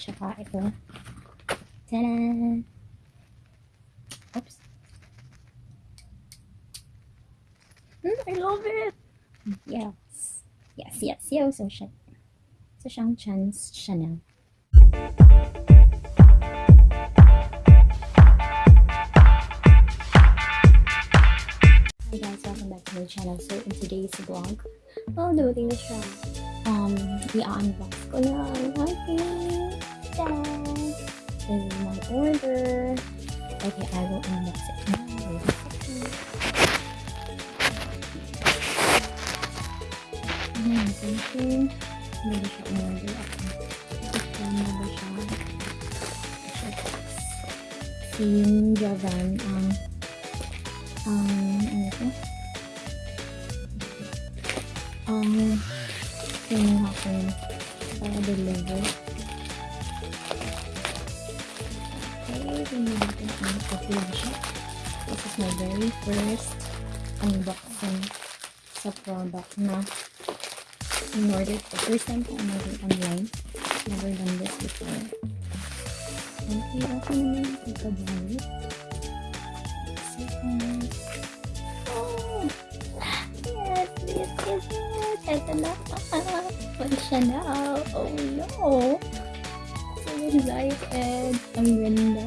Ito. Ta-da! Oops. Mm, I love it! Yes. Yes, yes, yes. So, siya. So, siyang Chance Chanel. Hi guys, welcome back to my channel. So, in today's vlog, oh, dumating na siya. Um, i-unbox ko na ang aking This is my order. Okay, I will unbox it now. Wait ba siya umorder ako? Ito na ba siya? Siya, Si Javan, ang ang ano to? Ang deliver. Okay, tingnan natin ang kapila siya. This is my very first unboxing sa product na in-order ko. First time ko in-order online. Never done this before. Okay, okay naman yung pagkabalit. Second. Oh! Yes, yes, yes, yes. Ito na. Pag siya na. Oh no. So excited. Ang ganda.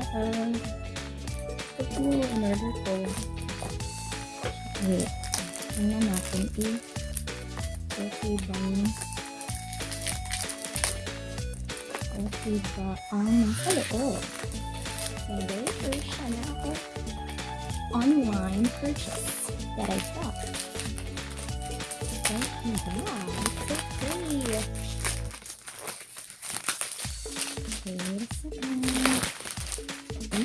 Ito po, in-order ko. Wait. Tingnan natin eh. Okay yun? Okay ba ang nasa loob? Very first siya online purchase that I got. Oh my god, so pretty.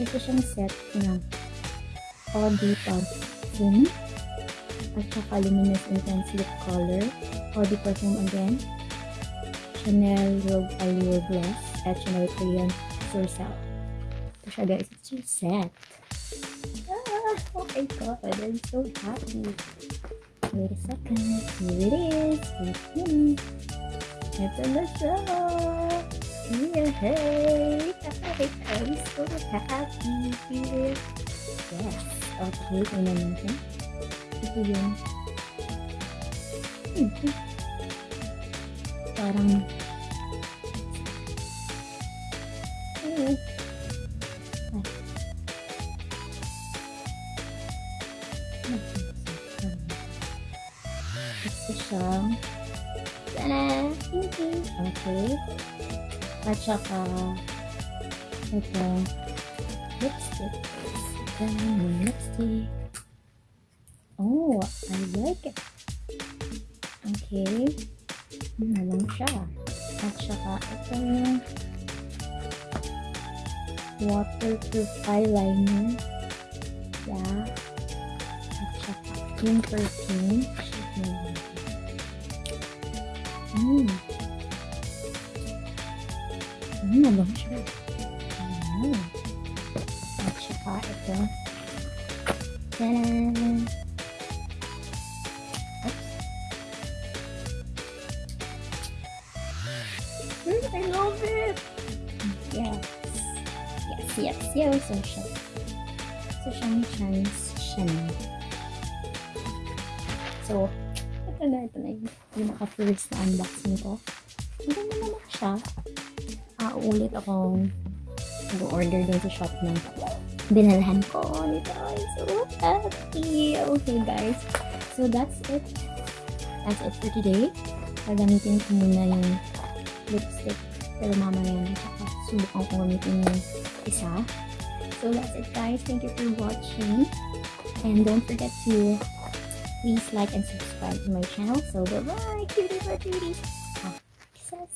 ito siyang set ng Audi Perfume at saka Luminous Intense Lip Color. Audi Perfume again. Chanel Rogue Allure Gloss at Chanel Korean Surcell. Ito siya guys. It's your set. Ah, oh my god. I'm so happy. Wait a second. Here it is. Wait a minute. Ito na siya. Yay! I'm so happy. Yes. Okay, tingnan natin. Ito yun. Hmm. Parang Hmm. Okay. At saka ito lipstick. Yung lipstick. Oh, I like it. Okay. Ano lang siya. At saka ito yung waterproof eyeliner. Yeah. At saka yung perfume. Hmm. Oops. Hmm, I love it! Yes. Yes, yes, yes. So siya. So chance siya na. So, ito na, ito na yung, yung naka-first na unboxing ko. Hindi na naman siya. Ah, ulit akong nag-order din sa shop ng binalhan ko nito. I'm so happy. Okay, guys. So, that's it. That's it for today. Gagamitin ko muna yung lipstick. Pero mamaya na. Tsaka subukan ko gamitin yung isa. So, that's it, guys. Thank you for watching. And don't forget to please like and subscribe to my channel. So, bye-bye, cutie patooties. Ah, kisses.